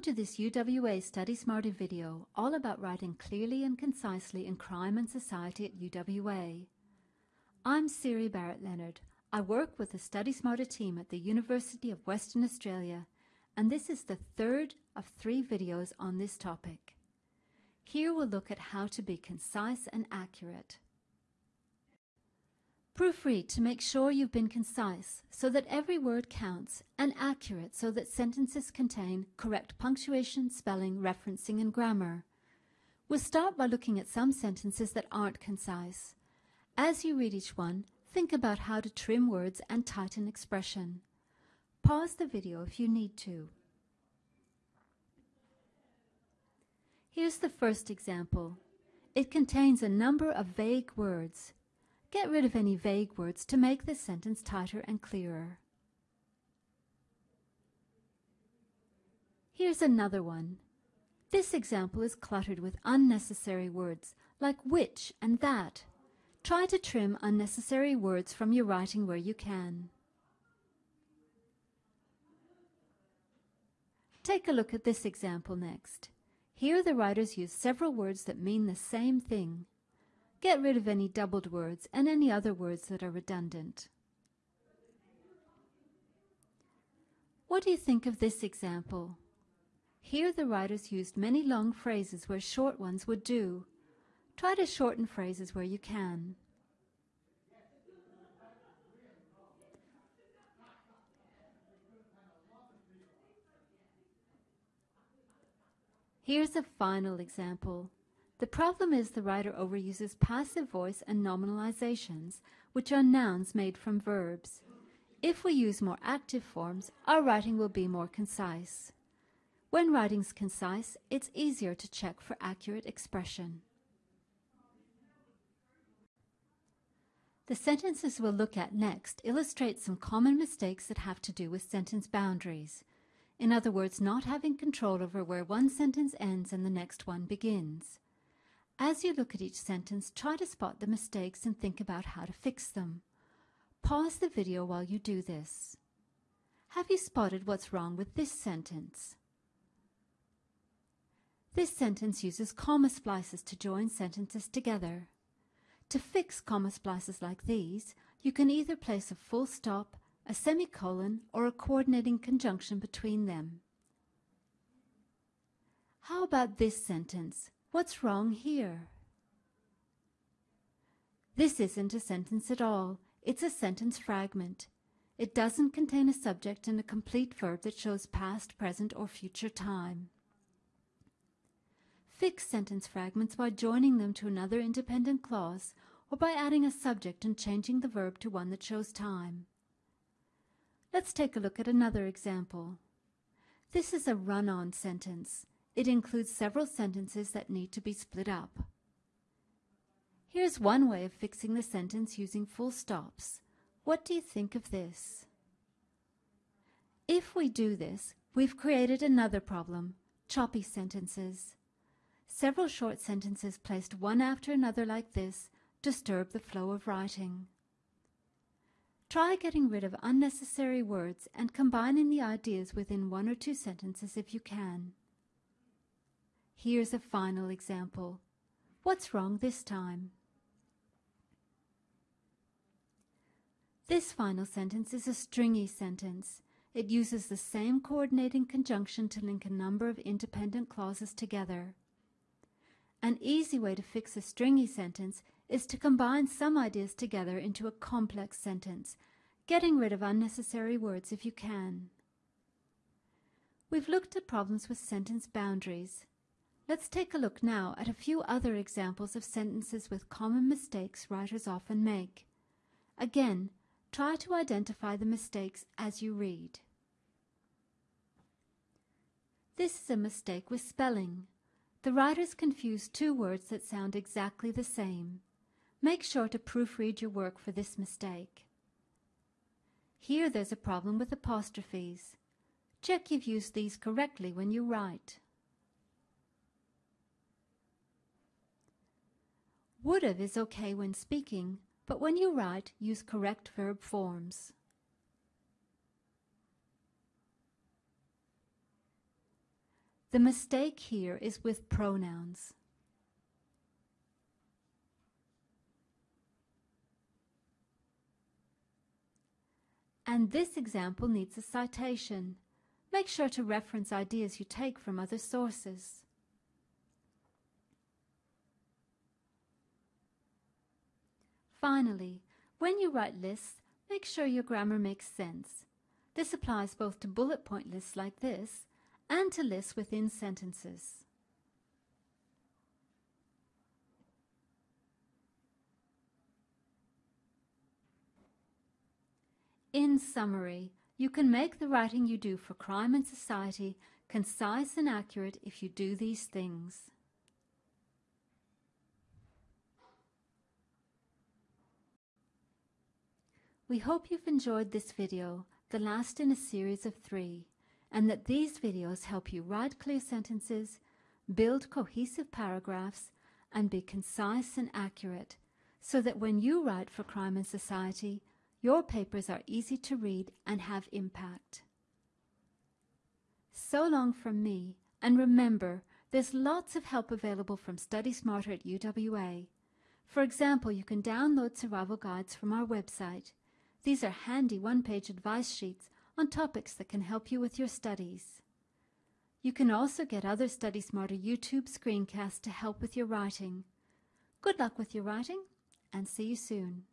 Welcome to this UWA Study Smarter video all about writing clearly and concisely in crime and society at UWA. I'm Siri Barrett Lennard. I work with the Study Smarter team at the University of Western Australia and this is the third of three videos on this topic. Here we'll look at how to be concise and accurate. Proofread to make sure you've been concise so that every word counts and accurate so that sentences contain correct punctuation, spelling, referencing and grammar. We'll start by looking at some sentences that aren't concise. As you read each one, think about how to trim words and tighten expression. Pause the video if you need to. Here's the first example. It contains a number of vague words. Get rid of any vague words to make the sentence tighter and clearer. Here's another one. This example is cluttered with unnecessary words like which and that. Try to trim unnecessary words from your writing where you can. Take a look at this example next. Here the writers use several words that mean the same thing. Get rid of any doubled words and any other words that are redundant. What do you think of this example? Here the writers used many long phrases where short ones would do. Try to shorten phrases where you can. Here's a final example. The problem is the writer overuses passive voice and nominalizations, which are nouns made from verbs. If we use more active forms, our writing will be more concise. When writing's concise, it's easier to check for accurate expression. The sentences we'll look at next illustrate some common mistakes that have to do with sentence boundaries. In other words, not having control over where one sentence ends and the next one begins. As you look at each sentence, try to spot the mistakes and think about how to fix them. Pause the video while you do this. Have you spotted what's wrong with this sentence? This sentence uses comma splices to join sentences together. To fix comma splices like these, you can either place a full stop, a semicolon, or a coordinating conjunction between them. How about this sentence? What's wrong here? This isn't a sentence at all. It's a sentence fragment. It doesn't contain a subject and a complete verb that shows past, present, or future time. Fix sentence fragments by joining them to another independent clause or by adding a subject and changing the verb to one that shows time. Let's take a look at another example. This is a run-on sentence. It includes several sentences that need to be split up. Here's one way of fixing the sentence using full stops. What do you think of this? If we do this, we've created another problem, choppy sentences. Several short sentences placed one after another like this disturb the flow of writing. Try getting rid of unnecessary words and combining the ideas within one or two sentences if you can. Here's a final example. What's wrong this time? This final sentence is a stringy sentence. It uses the same coordinating conjunction to link a number of independent clauses together. An easy way to fix a stringy sentence is to combine some ideas together into a complex sentence, getting rid of unnecessary words if you can. We've looked at problems with sentence boundaries. Let's take a look now at a few other examples of sentences with common mistakes writers often make. Again, try to identify the mistakes as you read. This is a mistake with spelling. The writers confuse two words that sound exactly the same. Make sure to proofread your work for this mistake. Here there's a problem with apostrophes. Check you've used these correctly when you write. Would've is okay when speaking, but when you write, use correct verb forms. The mistake here is with pronouns. And this example needs a citation. Make sure to reference ideas you take from other sources. Finally, when you write lists, make sure your grammar makes sense. This applies both to bullet point lists like this and to lists within sentences. In summary, you can make the writing you do for crime and society concise and accurate if you do these things. We hope you've enjoyed this video, the last in a series of three, and that these videos help you write clear sentences, build cohesive paragraphs, and be concise and accurate, so that when you write for crime and society, your papers are easy to read and have impact. So long from me, and remember, there's lots of help available from Study Smarter at UWA. For example, you can download survival guides from our website. These are handy one-page advice sheets on topics that can help you with your studies. You can also get other Study Smarter YouTube screencasts to help with your writing. Good luck with your writing, and see you soon.